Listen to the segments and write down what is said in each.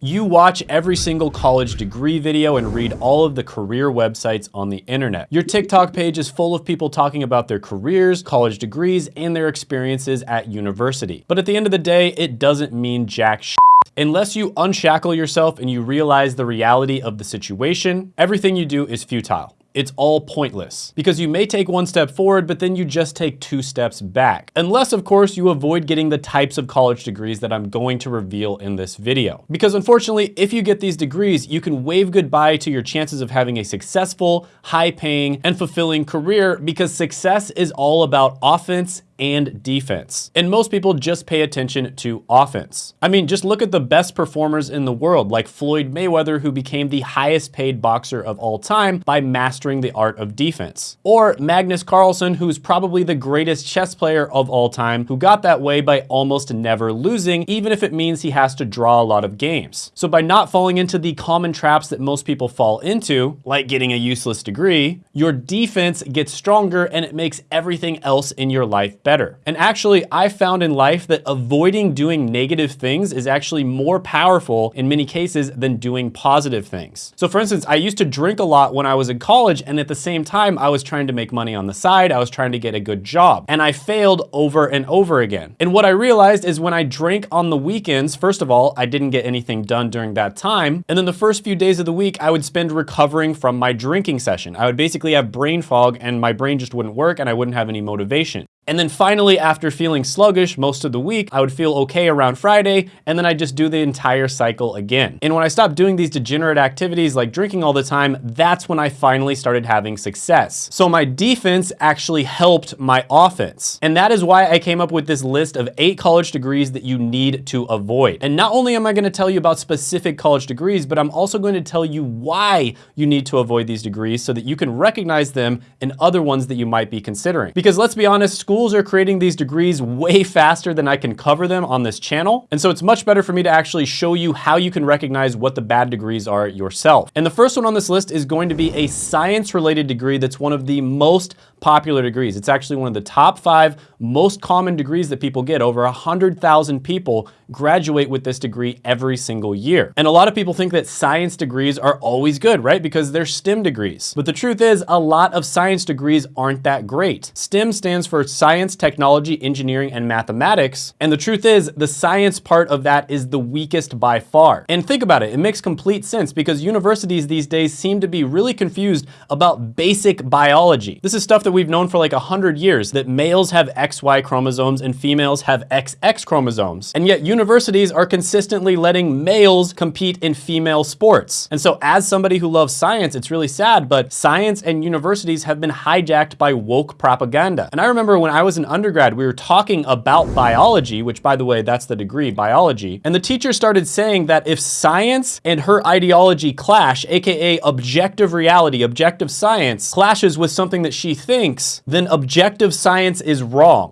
You watch every single college degree video and read all of the career websites on the internet. Your TikTok page is full of people talking about their careers, college degrees, and their experiences at university. But at the end of the day, it doesn't mean jack shit. Unless you unshackle yourself and you realize the reality of the situation, everything you do is futile it's all pointless because you may take one step forward, but then you just take two steps back. Unless, of course, you avoid getting the types of college degrees that I'm going to reveal in this video. Because unfortunately, if you get these degrees, you can wave goodbye to your chances of having a successful, high paying, and fulfilling career because success is all about offense and defense. And most people just pay attention to offense. I mean, just look at the best performers in the world, like Floyd Mayweather, who became the highest paid boxer of all time by mastering the art of defense. Or Magnus Carlsen, who's probably the greatest chess player of all time, who got that way by almost never losing, even if it means he has to draw a lot of games. So by not falling into the common traps that most people fall into, like getting a useless degree, your defense gets stronger and it makes everything else in your life better. And actually, I found in life that avoiding doing negative things is actually more powerful in many cases than doing positive things. So for instance, I used to drink a lot when I was in college, and at the same time, I was trying to make money on the side, I was trying to get a good job, and I failed over and over again. And what I realized is when I drank on the weekends, first of all, I didn't get anything done during that time, and then the first few days of the week, I would spend recovering from my drinking session. I would basically have brain fog and my brain just wouldn't work and I wouldn't have any motivation. And then finally, after feeling sluggish most of the week, I would feel okay around Friday, and then I'd just do the entire cycle again. And when I stopped doing these degenerate activities like drinking all the time, that's when I finally started having success. So my defense actually helped my offense. And that is why I came up with this list of eight college degrees that you need to avoid. And not only am I gonna tell you about specific college degrees, but I'm also going to tell you why you need to avoid these degrees so that you can recognize them in other ones that you might be considering. Because let's be honest, schools are creating these degrees way faster than I can cover them on this channel. And so it's much better for me to actually show you how you can recognize what the bad degrees are yourself. And the first one on this list is going to be a science related degree that's one of the most popular degrees. It's actually one of the top five most common degrees that people get. Over 100,000 people graduate with this degree every single year. And a lot of people think that science degrees are always good, right? Because they're STEM degrees. But the truth is a lot of science degrees aren't that great. STEM stands for science, technology, engineering, and mathematics. And the truth is the science part of that is the weakest by far. And think about it, it makes complete sense because universities these days seem to be really confused about basic biology. This is stuff that we've known for like a hundred years, that males have XY chromosomes and females have XX chromosomes. And yet universities are consistently letting males compete in female sports. And so as somebody who loves science, it's really sad, but science and universities have been hijacked by woke propaganda. And I remember when I was an undergrad, we were talking about biology, which by the way, that's the degree, biology. And the teacher started saying that if science and her ideology clash, AKA objective reality, objective science, clashes with something that she thinks, then objective science is wrong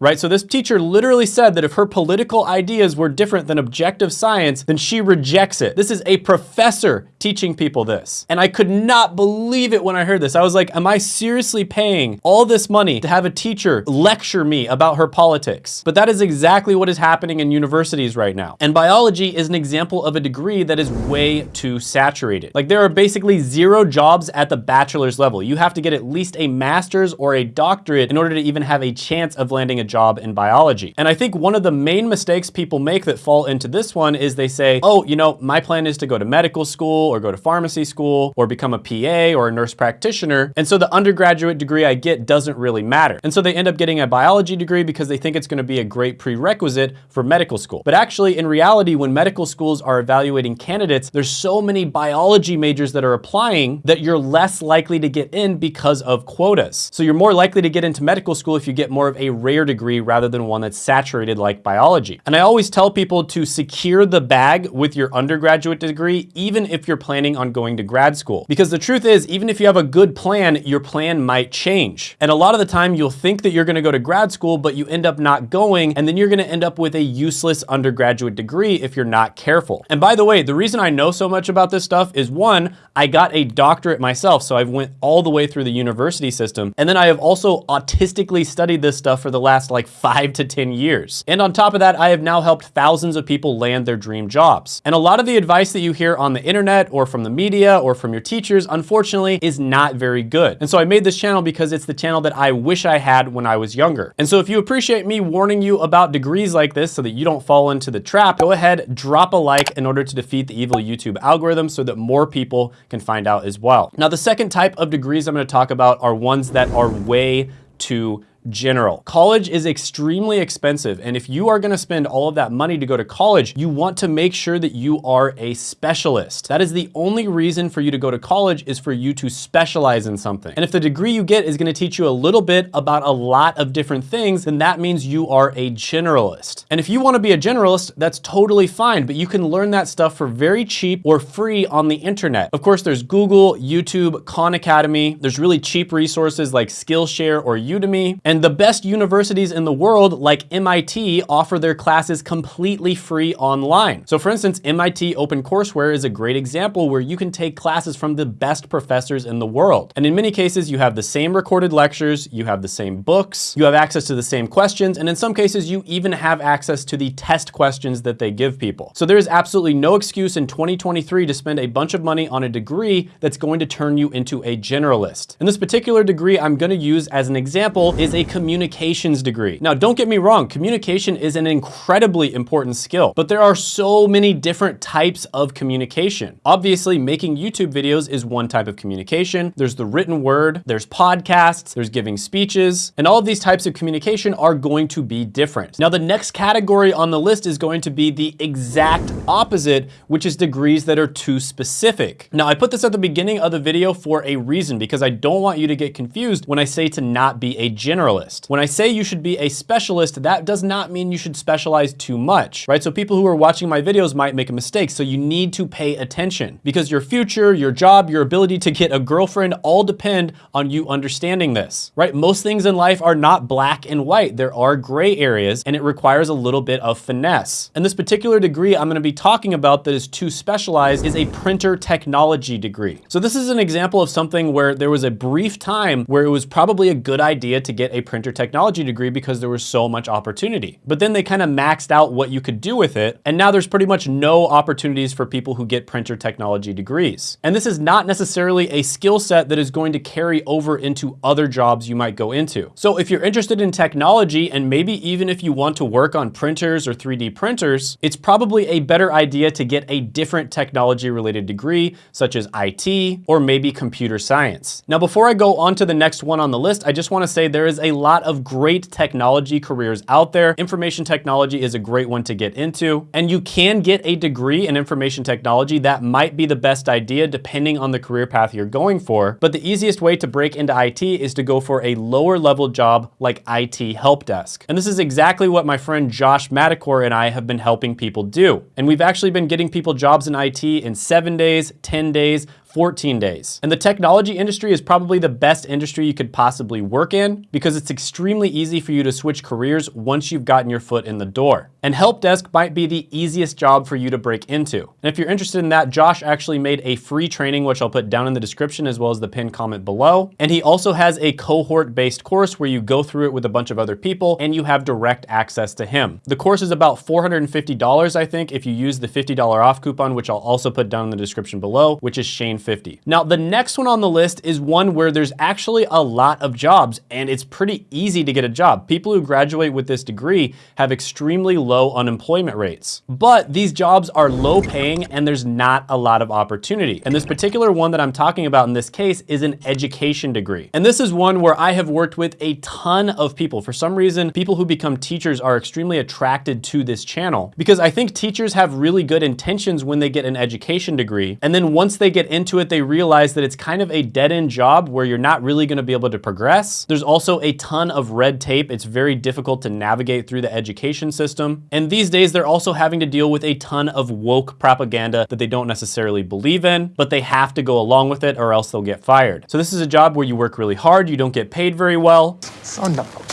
right? So this teacher literally said that if her political ideas were different than objective science, then she rejects it. This is a professor teaching people this. And I could not believe it when I heard this. I was like, am I seriously paying all this money to have a teacher lecture me about her politics? But that is exactly what is happening in universities right now. And biology is an example of a degree that is way too saturated. Like there are basically zero jobs at the bachelor's level. You have to get at least a master's or a doctorate in order to even have a chance of landing a job in biology. And I think one of the main mistakes people make that fall into this one is they say, oh, you know, my plan is to go to medical school or go to pharmacy school or become a PA or a nurse practitioner. And so the undergraduate degree I get doesn't really matter. And so they end up getting a biology degree because they think it's gonna be a great prerequisite for medical school. But actually in reality, when medical schools are evaluating candidates, there's so many biology majors that are applying that you're less likely to get in because of quotas. So you're more likely to get into medical school if you get more of a rare degree degree rather than one that's saturated like biology. And I always tell people to secure the bag with your undergraduate degree, even if you're planning on going to grad school. Because the truth is, even if you have a good plan, your plan might change. And a lot of the time you'll think that you're gonna go to grad school, but you end up not going, and then you're gonna end up with a useless undergraduate degree if you're not careful. And by the way, the reason I know so much about this stuff is one, I got a doctorate myself, so I've went all the way through the university system. And then I have also autistically studied this stuff for the last like five to 10 years. And on top of that, I have now helped thousands of people land their dream jobs. And a lot of the advice that you hear on the internet or from the media or from your teachers, unfortunately, is not very good. And so I made this channel because it's the channel that I wish I had when I was younger. And so if you appreciate me warning you about degrees like this so that you don't fall into the trap, go ahead, drop a like in order to defeat the evil YouTube algorithm so that more people can find out as well. Now, the second type of degrees I'm gonna talk about are ones that are way too general. College is extremely expensive. And if you are gonna spend all of that money to go to college, you want to make sure that you are a specialist. That is the only reason for you to go to college is for you to specialize in something. And if the degree you get is gonna teach you a little bit about a lot of different things, then that means you are a generalist. And if you wanna be a generalist, that's totally fine, but you can learn that stuff for very cheap or free on the internet. Of course, there's Google, YouTube, Khan Academy. There's really cheap resources like Skillshare or Udemy. And the best universities in the world, like MIT, offer their classes completely free online. So for instance, MIT OpenCourseware is a great example where you can take classes from the best professors in the world. And in many cases, you have the same recorded lectures, you have the same books, you have access to the same questions, and in some cases, you even have access to the test questions that they give people. So there is absolutely no excuse in 2023 to spend a bunch of money on a degree that's going to turn you into a generalist. And this particular degree I'm gonna use as an example is communications degree. Now, don't get me wrong, communication is an incredibly important skill, but there are so many different types of communication. Obviously, making YouTube videos is one type of communication. There's the written word, there's podcasts, there's giving speeches, and all of these types of communication are going to be different. Now, the next category on the list is going to be the exact opposite, which is degrees that are too specific. Now, I put this at the beginning of the video for a reason, because I don't want you to get confused when I say to not be a general generalist. When I say you should be a specialist, that does not mean you should specialize too much, right? So people who are watching my videos might make a mistake. So you need to pay attention because your future, your job, your ability to get a girlfriend all depend on you understanding this, right? Most things in life are not black and white. There are gray areas and it requires a little bit of finesse. And this particular degree I'm gonna be talking about that is too specialized is a printer technology degree. So this is an example of something where there was a brief time where it was probably a good idea to get a printer technology degree because there was so much opportunity. But then they kind of maxed out what you could do with it. And now there's pretty much no opportunities for people who get printer technology degrees. And this is not necessarily a skill set that is going to carry over into other jobs you might go into. So if you're interested in technology and maybe even if you want to work on printers or 3D printers, it's probably a better idea to get a different technology related degree such as IT or maybe computer science. Now, before I go on to the next one on the list, I just wanna say there is a a lot of great technology careers out there. Information technology is a great one to get into. And you can get a degree in information technology. That might be the best idea depending on the career path you're going for. But the easiest way to break into IT is to go for a lower level job like IT help desk. And this is exactly what my friend Josh Madakor and I have been helping people do. And we've actually been getting people jobs in IT in seven days, 10 days, 14 days. And the technology industry is probably the best industry you could possibly work in because it's extremely easy for you to switch careers once you've gotten your foot in the door. And help desk might be the easiest job for you to break into. And if you're interested in that, Josh actually made a free training, which I'll put down in the description as well as the pinned comment below. And he also has a cohort-based course where you go through it with a bunch of other people and you have direct access to him. The course is about $450, I think, if you use the $50 off coupon, which I'll also put down in the description below, which is Shane50. Now, the next one on the list is one where there's actually a lot of jobs and it's pretty easy to get a job. People who graduate with this degree have extremely low unemployment rates. But these jobs are low paying and there's not a lot of opportunity. And this particular one that I'm talking about in this case is an education degree. And this is one where I have worked with a ton of people. For some reason, people who become teachers are extremely attracted to this channel because I think teachers have really good intentions when they get an education degree. And then once they get into it, they realize that it's kind of a dead end job where you're not really gonna be able to progress. There's also a ton of red tape. It's very difficult to navigate through the education system. And these days, they're also having to deal with a ton of woke propaganda that they don't necessarily believe in, but they have to go along with it or else they'll get fired. So this is a job where you work really hard, you don't get paid very well. Son of a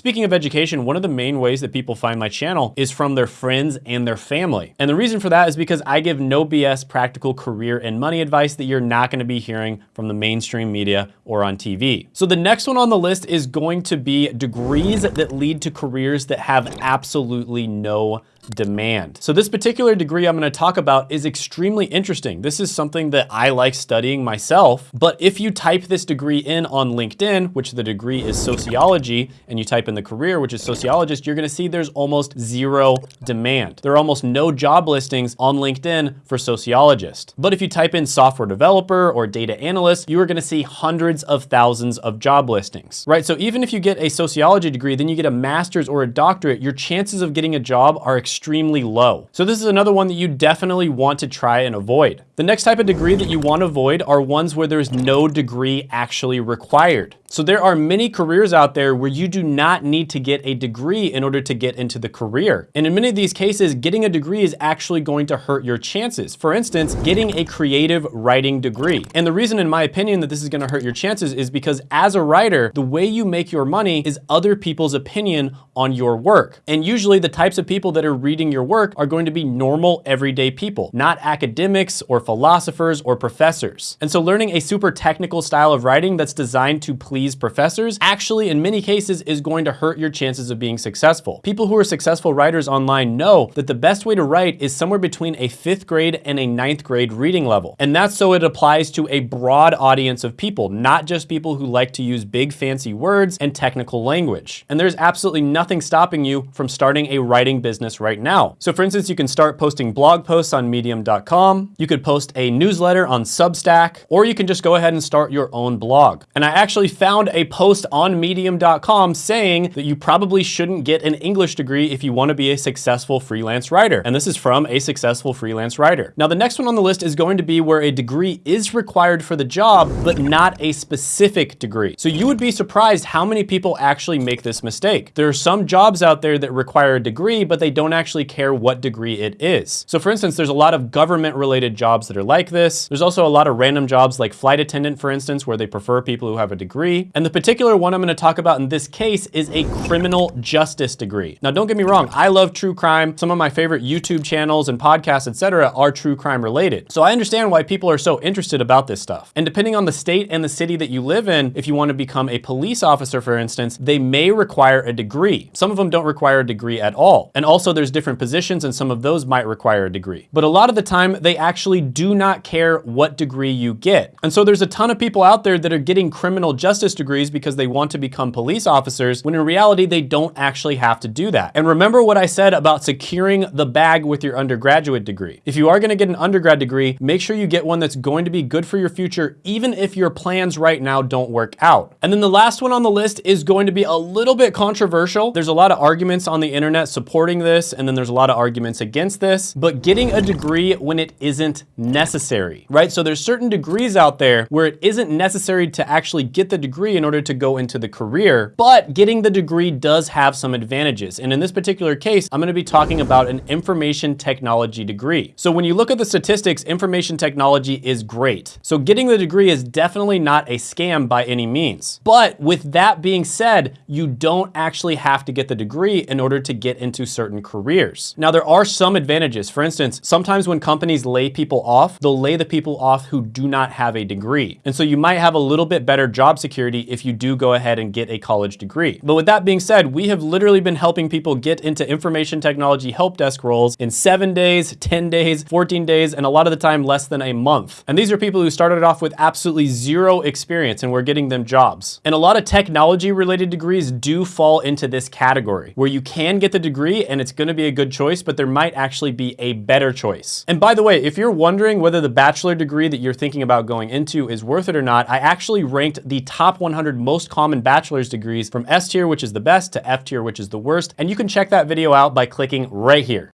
Speaking of education, one of the main ways that people find my channel is from their friends and their family. And the reason for that is because I give no BS practical career and money advice that you're not gonna be hearing from the mainstream media or on TV. So the next one on the list is going to be degrees that lead to careers that have absolutely no demand. So this particular degree I'm gonna talk about is extremely interesting. This is something that I like studying myself, but if you type this degree in on LinkedIn, which the degree is sociology, and you type in the career, which is sociologist, you're gonna see there's almost zero demand. There are almost no job listings on LinkedIn for sociologist. But if you type in software developer or data analyst, you are gonna see hundreds of thousands of job listings, right? So even if you get a sociology degree, then you get a master's or a doctorate, your chances of getting a job are extremely low. So this is another one that you definitely want to try and avoid. The next type of degree that you want to avoid are ones where there's no degree actually required. So there are many careers out there where you do not need to get a degree in order to get into the career. And in many of these cases, getting a degree is actually going to hurt your chances. For instance, getting a creative writing degree. And the reason in my opinion that this is gonna hurt your chances is because as a writer, the way you make your money is other people's opinion on your work. And usually the types of people that are reading your work are going to be normal everyday people, not academics or philosophers or professors. And so learning a super technical style of writing that's designed to please professors actually in many cases is going to hurt your chances of being successful. People who are successful writers online know that the best way to write is somewhere between a fifth grade and a ninth grade reading level. And that's so it applies to a broad audience of people, not just people who like to use big fancy words and technical language. And there's absolutely nothing stopping you from starting a writing business right now. So for instance, you can start posting blog posts on medium.com, you could post a newsletter on Substack, or you can just go ahead and start your own blog. And I actually found found a post on medium.com saying that you probably shouldn't get an English degree if you wanna be a successful freelance writer. And this is from a successful freelance writer. Now, the next one on the list is going to be where a degree is required for the job, but not a specific degree. So you would be surprised how many people actually make this mistake. There are some jobs out there that require a degree, but they don't actually care what degree it is. So for instance, there's a lot of government related jobs that are like this. There's also a lot of random jobs like flight attendant, for instance, where they prefer people who have a degree. And the particular one I'm gonna talk about in this case is a criminal justice degree. Now, don't get me wrong, I love true crime. Some of my favorite YouTube channels and podcasts, etc., are true crime related. So I understand why people are so interested about this stuff. And depending on the state and the city that you live in, if you wanna become a police officer, for instance, they may require a degree. Some of them don't require a degree at all. And also there's different positions and some of those might require a degree. But a lot of the time, they actually do not care what degree you get. And so there's a ton of people out there that are getting criminal justice degrees because they want to become police officers, when in reality, they don't actually have to do that. And remember what I said about securing the bag with your undergraduate degree. If you are gonna get an undergrad degree, make sure you get one that's going to be good for your future, even if your plans right now don't work out. And then the last one on the list is going to be a little bit controversial. There's a lot of arguments on the internet supporting this, and then there's a lot of arguments against this, but getting a degree when it isn't necessary, right? So there's certain degrees out there where it isn't necessary to actually get the degree in order to go into the career, but getting the degree does have some advantages. And in this particular case, I'm gonna be talking about an information technology degree. So when you look at the statistics, information technology is great. So getting the degree is definitely not a scam by any means. But with that being said, you don't actually have to get the degree in order to get into certain careers. Now there are some advantages. For instance, sometimes when companies lay people off, they'll lay the people off who do not have a degree. And so you might have a little bit better job security if you do go ahead and get a college degree. But with that being said, we have literally been helping people get into information technology help desk roles in seven days, 10 days, 14 days, and a lot of the time less than a month. And these are people who started off with absolutely zero experience and we're getting them jobs. And a lot of technology related degrees do fall into this category where you can get the degree and it's gonna be a good choice, but there might actually be a better choice. And by the way, if you're wondering whether the bachelor degree that you're thinking about going into is worth it or not, I actually ranked the top 100 most common bachelor's degrees from S tier, which is the best, to F tier, which is the worst. And you can check that video out by clicking right here.